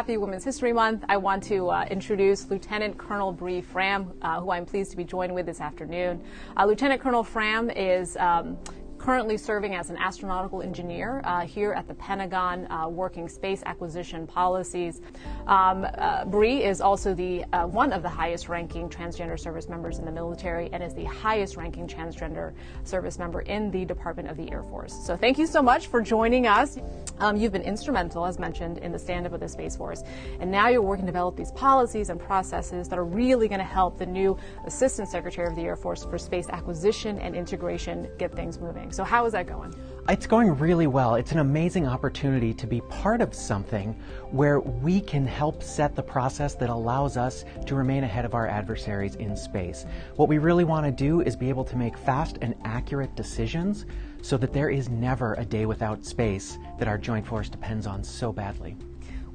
Happy Women's History Month, I want to uh, introduce Lieutenant Colonel Bree Fram, uh, who I'm pleased to be joined with this afternoon. Uh, Lieutenant Colonel Fram is um, currently serving as an astronautical engineer uh, here at the Pentagon, uh, working space acquisition policies. Um, uh, Bree is also the uh, one of the highest-ranking transgender service members in the military and is the highest-ranking transgender service member in the Department of the Air Force. So thank you so much for joining us. Um, you've been instrumental, as mentioned, in the stand-up of the Space Force, and now you're working to develop these policies and processes that are really going to help the new Assistant Secretary of the Air Force for Space Acquisition and Integration get things moving. So how is that going? It's going really well. It's an amazing opportunity to be part of something where we can help set the process that allows us to remain ahead of our adversaries in space. What we really want to do is be able to make fast and accurate decisions so that there is never a day without space that our joint force depends on so badly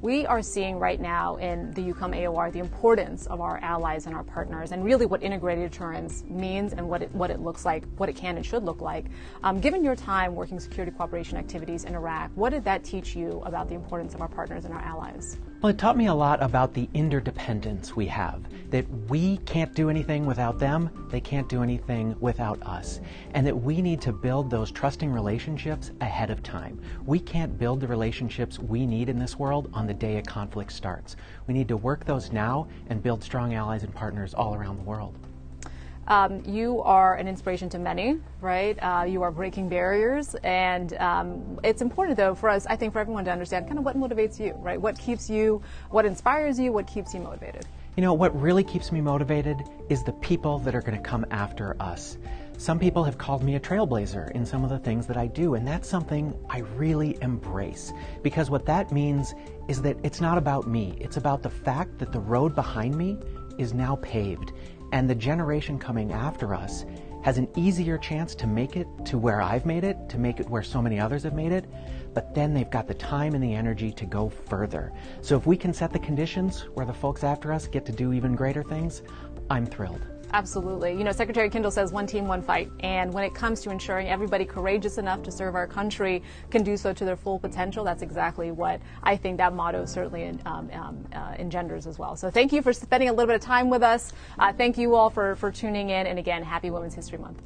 we are seeing right now in the EUCOM AOR the importance of our allies and our partners and really what integrated deterrence means and what it, what it looks like, what it can and should look like. Um, given your time working security cooperation activities in Iraq, what did that teach you about the importance of our partners and our allies? Well, it taught me a lot about the interdependence we have, that we can't do anything without them, they can't do anything without us, and that we need to build those trusting relationships ahead of time. We can't build the relationships we need in this world on the day a conflict starts. We need to work those now and build strong allies and partners all around the world. Um, you are an inspiration to many, right? Uh, you are breaking barriers, and um, it's important, though, for us, I think, for everyone to understand kind of what motivates you, right? What keeps you, what inspires you, what keeps you motivated. You know, what really keeps me motivated is the people that are going to come after us. Some people have called me a trailblazer in some of the things that I do, and that's something I really embrace because what that means is that it's not about me. It's about the fact that the road behind me is now paved, and the generation coming after us has an easier chance to make it to where I've made it, to make it where so many others have made it, but then they've got the time and the energy to go further. So if we can set the conditions where the folks after us get to do even greater things, I'm thrilled. Absolutely. You know, Secretary Kendall says one team, one fight. And when it comes to ensuring everybody courageous enough to serve our country can do so to their full potential, that's exactly what I think that motto certainly um, um, uh, engenders as well. So thank you for spending a little bit of time with us. Uh, thank you all for, for tuning in. And again, happy Women's History Month.